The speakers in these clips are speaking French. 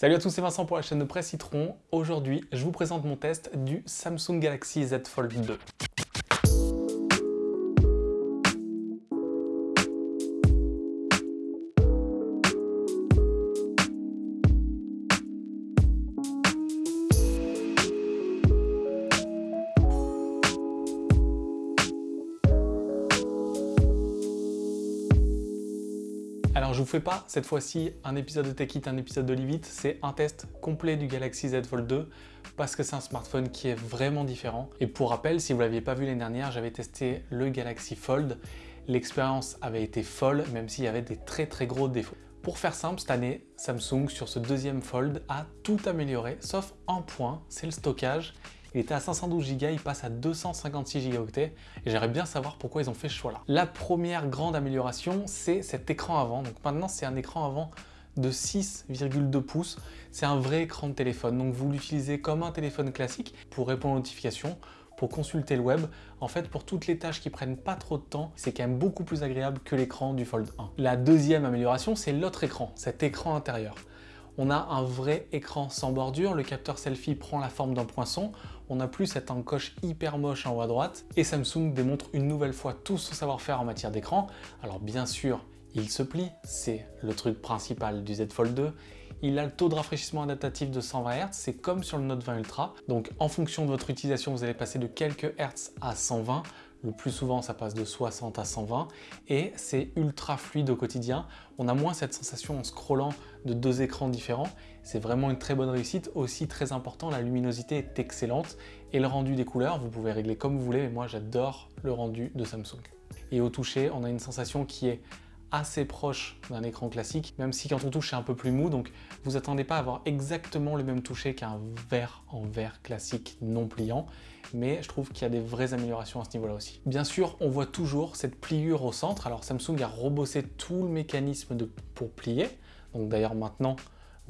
Salut à tous, c'est Vincent pour la chaîne de Presse Citron. Aujourd'hui, je vous présente mon test du Samsung Galaxy Z Fold 2. Je vous fais pas cette fois-ci un épisode de Tech un épisode de Live c'est un test complet du Galaxy Z Fold 2 parce que c'est un smartphone qui est vraiment différent. Et pour rappel, si vous l'aviez pas vu l'année dernière, j'avais testé le Galaxy Fold. L'expérience avait été folle, même s'il y avait des très très gros défauts. Pour faire simple, cette année, Samsung, sur ce deuxième Fold, a tout amélioré, sauf un point, c'est le stockage il était à 512 Go, il passe à 256 Go et j'aimerais bien savoir pourquoi ils ont fait ce choix-là. La première grande amélioration, c'est cet écran avant. Donc maintenant, c'est un écran avant de 6,2 pouces. C'est un vrai écran de téléphone, donc vous l'utilisez comme un téléphone classique pour répondre aux notifications, pour consulter le web. En fait, pour toutes les tâches qui prennent pas trop de temps, c'est quand même beaucoup plus agréable que l'écran du Fold 1. La deuxième amélioration, c'est l'autre écran, cet écran intérieur. On a un vrai écran sans bordure, le capteur selfie prend la forme d'un poinçon, on n'a plus cette encoche hyper moche en haut à droite, et Samsung démontre une nouvelle fois tout son savoir-faire en matière d'écran. Alors bien sûr, il se plie, c'est le truc principal du Z Fold 2. Il a le taux de rafraîchissement adaptatif de 120 Hz, c'est comme sur le Note 20 Ultra. Donc en fonction de votre utilisation, vous allez passer de quelques Hertz à 120. Le plus souvent, ça passe de 60 à 120 et c'est ultra fluide au quotidien. On a moins cette sensation en scrollant de deux écrans différents. C'est vraiment une très bonne réussite. Aussi très important, la luminosité est excellente et le rendu des couleurs, vous pouvez régler comme vous voulez, mais moi j'adore le rendu de Samsung. Et au toucher, on a une sensation qui est assez proche d'un écran classique, même si quand on touche c'est un peu plus mou, donc vous attendez pas à avoir exactement le même toucher qu'un verre en verre classique non pliant, mais je trouve qu'il y a des vraies améliorations à ce niveau-là aussi. Bien sûr, on voit toujours cette pliure au centre, alors Samsung a rebossé tout le mécanisme pour plier, donc d'ailleurs maintenant,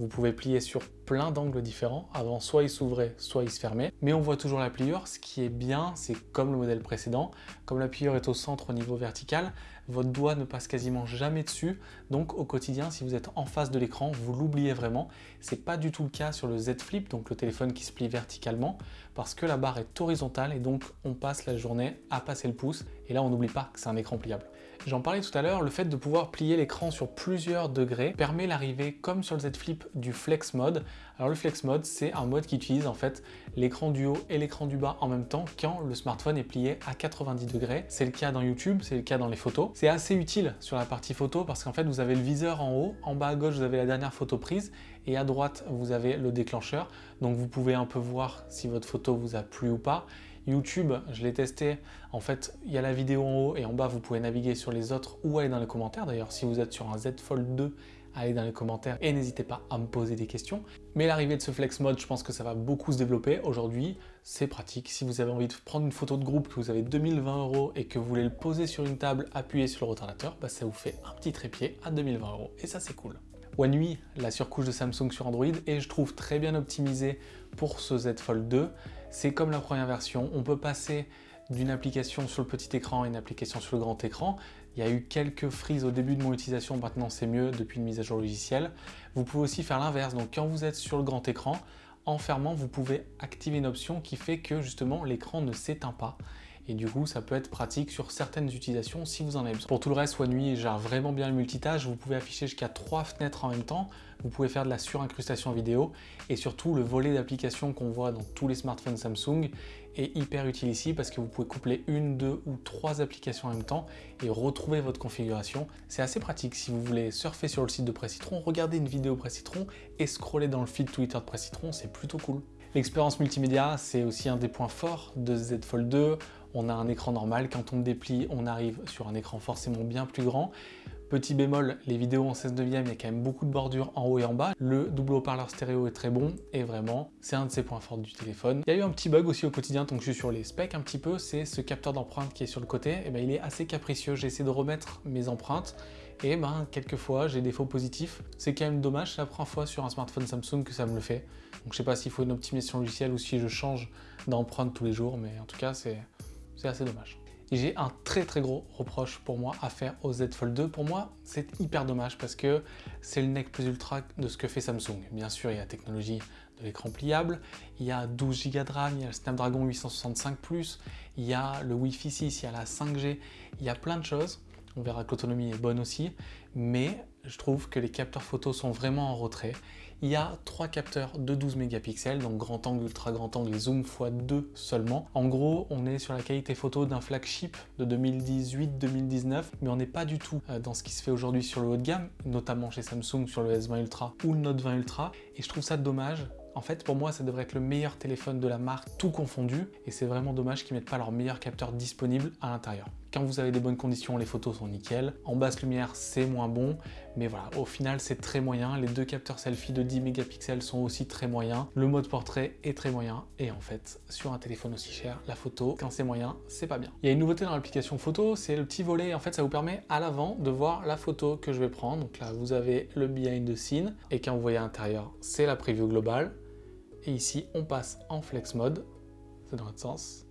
vous pouvez plier sur plein d'angles différents. Avant, soit il s'ouvrait, soit il se fermait. Mais on voit toujours la pliure. Ce qui est bien, c'est comme le modèle précédent, comme la pliure est au centre au niveau vertical, votre doigt ne passe quasiment jamais dessus. Donc au quotidien, si vous êtes en face de l'écran, vous l'oubliez vraiment. C'est pas du tout le cas sur le Z Flip, donc le téléphone qui se plie verticalement, parce que la barre est horizontale et donc on passe la journée à passer le pouce. Et là, on n'oublie pas que c'est un écran pliable. J'en parlais tout à l'heure, le fait de pouvoir plier l'écran sur plusieurs degrés permet l'arrivée, comme sur le Z Flip, du Flex Mode. Alors le Flex Mode, c'est un mode qui utilise en fait l'écran du haut et l'écran du bas en même temps quand le smartphone est plié à 90 degrés. C'est le cas dans YouTube, c'est le cas dans les photos. C'est assez utile sur la partie photo parce qu'en fait vous avez le viseur en haut, en bas à gauche vous avez la dernière photo prise et à droite vous avez le déclencheur. Donc vous pouvez un peu voir si votre photo vous a plu ou pas. YouTube, je l'ai testé, en fait, il y a la vidéo en haut et en bas, vous pouvez naviguer sur les autres ou aller dans les commentaires. D'ailleurs, si vous êtes sur un Z Fold 2, allez dans les commentaires et n'hésitez pas à me poser des questions. Mais l'arrivée de ce Flex Mode, je pense que ça va beaucoup se développer. Aujourd'hui, c'est pratique. Si vous avez envie de prendre une photo de groupe, que vous avez 2020 euros et que vous voulez le poser sur une table, appuyer sur le retardateur, bah, ça vous fait un petit trépied à 2020 euros et ça, c'est cool. One la surcouche de Samsung sur Android, et je trouve très bien optimisé pour ce Z Fold 2. C'est comme la première version, on peut passer d'une application sur le petit écran à une application sur le grand écran. Il y a eu quelques frises au début de mon utilisation, maintenant c'est mieux depuis une mise à jour logicielle. Vous pouvez aussi faire l'inverse, donc quand vous êtes sur le grand écran, en fermant, vous pouvez activer une option qui fait que justement l'écran ne s'éteint pas et du coup ça peut être pratique sur certaines utilisations si vous en avez besoin. Pour tout le reste, One UI gère vraiment bien le multitâche, vous pouvez afficher jusqu'à trois fenêtres en même temps, vous pouvez faire de la surincrustation vidéo et surtout le volet d'applications qu'on voit dans tous les smartphones Samsung est hyper utile ici parce que vous pouvez coupler une, deux ou trois applications en même temps et retrouver votre configuration. C'est assez pratique si vous voulez surfer sur le site de Pressitron, regarder une vidéo Pressitron et scroller dans le feed Twitter de Pressitron, c'est plutôt cool. L'expérience multimédia, c'est aussi un des points forts de Z Fold 2. On a un écran normal, quand on déplie, on arrive sur un écran forcément bien plus grand. Petit bémol, les vidéos en 16 neuvième, il y a quand même beaucoup de bordures en haut et en bas. Le double haut-parleur stéréo est très bon et vraiment, c'est un de ces points forts du téléphone. Il y a eu un petit bug aussi au quotidien, donc je suis sur les specs un petit peu, c'est ce capteur d'empreinte qui est sur le côté. Et eh ben, il est assez capricieux, j'ai essayé de remettre mes empreintes et ben quelquefois j'ai des faux positifs. C'est quand même dommage, c'est la première fois sur un smartphone Samsung que ça me le fait. Donc je sais pas s'il faut une optimisation logicielle ou si je change d'empreinte tous les jours, mais en tout cas c'est assez dommage. J'ai un très très gros reproche pour moi à faire au Z Fold 2. Pour moi, c'est hyper dommage parce que c'est le nec plus ultra de ce que fait Samsung. Bien sûr, il y a la technologie de l'écran pliable, il y a 12 Go de RAM, il y a le Snapdragon 865+, il y a le Wi-Fi 6, il y a la 5G, il y a plein de choses. On verra que l'autonomie est bonne aussi, mais je trouve que les capteurs photos sont vraiment en retrait. Il y a trois capteurs de 12 mégapixels, donc grand angle, ultra grand angle et zoom x2 seulement. En gros, on est sur la qualité photo d'un flagship de 2018-2019, mais on n'est pas du tout euh, dans ce qui se fait aujourd'hui sur le haut de gamme, notamment chez Samsung sur le S20 Ultra ou le Note 20 Ultra. Et je trouve ça dommage en fait, pour moi, ça devrait être le meilleur téléphone de la marque, tout confondu, et c'est vraiment dommage qu'ils mettent pas leur meilleur capteur disponible à l'intérieur. Quand vous avez des bonnes conditions, les photos sont nickel. En basse lumière, c'est moins bon, mais voilà, au final, c'est très moyen. Les deux capteurs selfie de 10 mégapixels sont aussi très moyens. Le mode portrait est très moyen, et en fait, sur un téléphone aussi cher, la photo, quand c'est moyen, c'est pas bien. Il y a une nouveauté dans l'application photo, c'est le petit volet. En fait, ça vous permet à l'avant de voir la photo que je vais prendre. Donc là, vous avez le behind the scene, et quand vous voyez à l'intérieur, c'est la preview globale. Et ici, on passe en flex mode, c'est dans l'autre sens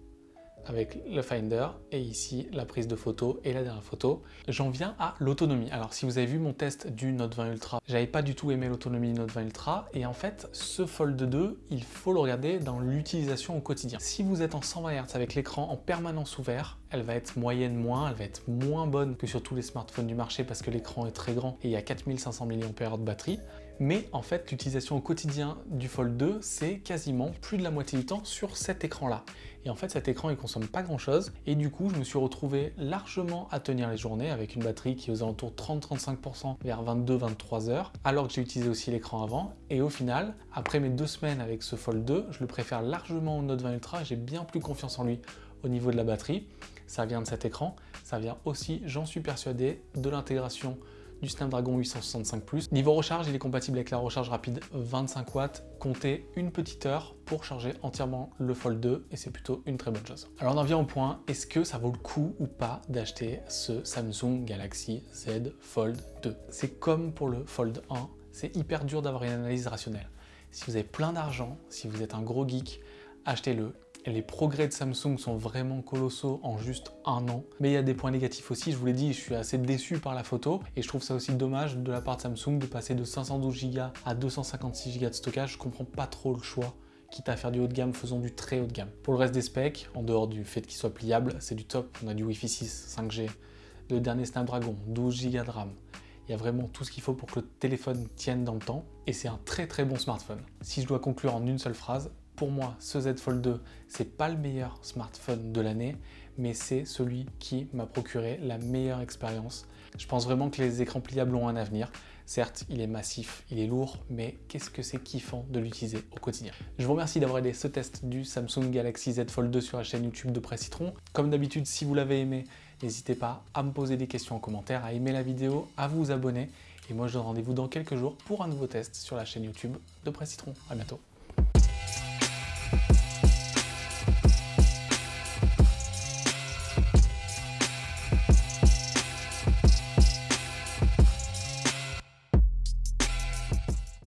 avec le Finder et ici la prise de photo et la dernière photo. J'en viens à l'autonomie. Alors si vous avez vu mon test du Note 20 Ultra, j'avais pas du tout aimé l'autonomie du Note 20 Ultra et en fait ce Fold 2, il faut le regarder dans l'utilisation au quotidien. Si vous êtes en 120 Hz avec l'écran en permanence ouvert, elle va être moyenne moins, elle va être moins bonne que sur tous les smartphones du marché parce que l'écran est très grand et il y a 4500 mAh de batterie. Mais en fait, l'utilisation au quotidien du Fold 2, c'est quasiment plus de la moitié du temps sur cet écran-là. Et en fait, cet écran, il consomme pas grand-chose. Et du coup, je me suis retrouvé largement à tenir les journées avec une batterie qui est aux alentours 30-35% vers 22-23 heures, alors que j'ai utilisé aussi l'écran avant. Et au final, après mes deux semaines avec ce Fold 2, je le préfère largement au Note 20 Ultra. J'ai bien plus confiance en lui au niveau de la batterie. Ça vient de cet écran. Ça vient aussi, j'en suis persuadé, de l'intégration du Snapdragon 865+. Niveau recharge, il est compatible avec la recharge rapide 25 watts. Comptez une petite heure pour charger entièrement le Fold 2 et c'est plutôt une très bonne chose. Alors on en vient au point, est-ce que ça vaut le coup ou pas d'acheter ce Samsung Galaxy Z Fold 2 C'est comme pour le Fold 1, c'est hyper dur d'avoir une analyse rationnelle. Si vous avez plein d'argent, si vous êtes un gros geek, achetez-le les progrès de Samsung sont vraiment colossaux en juste un an. Mais il y a des points négatifs aussi, je vous l'ai dit, je suis assez déçu par la photo et je trouve ça aussi dommage de la part de Samsung de passer de 512 Go à 256 Go de stockage. Je comprends pas trop le choix quitte à faire du haut de gamme, faisons du très haut de gamme. Pour le reste des specs, en dehors du fait qu'il soit pliable, c'est du top. On a du Wi-Fi 6, 5G, le dernier Snapdragon, 12 Go de RAM. Il y a vraiment tout ce qu'il faut pour que le téléphone tienne dans le temps et c'est un très très bon smartphone. Si je dois conclure en une seule phrase, pour moi, ce Z Fold 2, c'est pas le meilleur smartphone de l'année, mais c'est celui qui m'a procuré la meilleure expérience. Je pense vraiment que les écrans pliables ont un avenir. Certes, il est massif, il est lourd, mais qu'est-ce que c'est kiffant de l'utiliser au quotidien. Je vous remercie d'avoir aidé ce test du Samsung Galaxy Z Fold 2 sur la chaîne YouTube de Presse Citron. Comme d'habitude, si vous l'avez aimé, n'hésitez pas à me poser des questions en commentaire, à aimer la vidéo, à vous abonner. Et moi, je donne rendez-vous dans quelques jours pour un nouveau test sur la chaîne YouTube de Presse Citron. À bientôt.